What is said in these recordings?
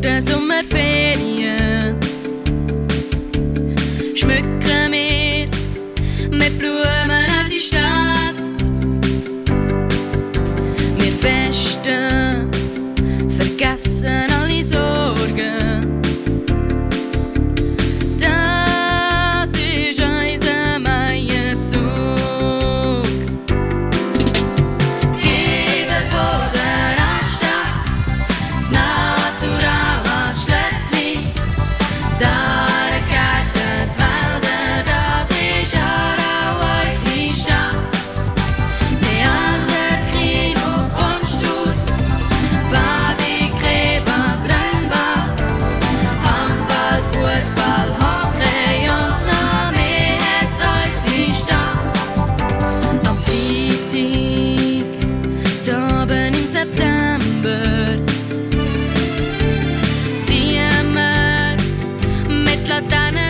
doesn't matter. platana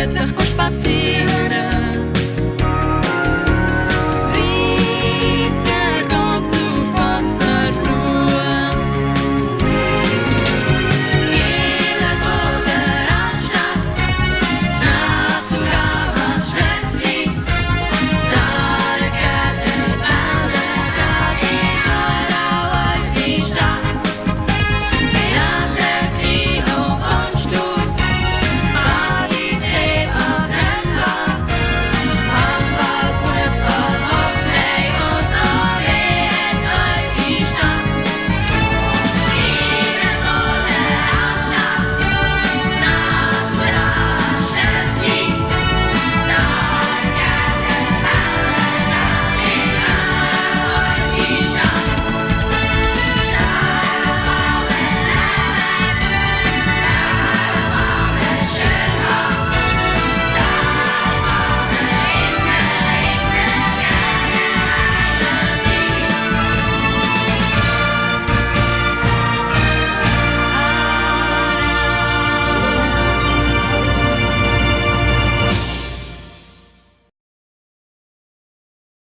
jednak kosz pacjera.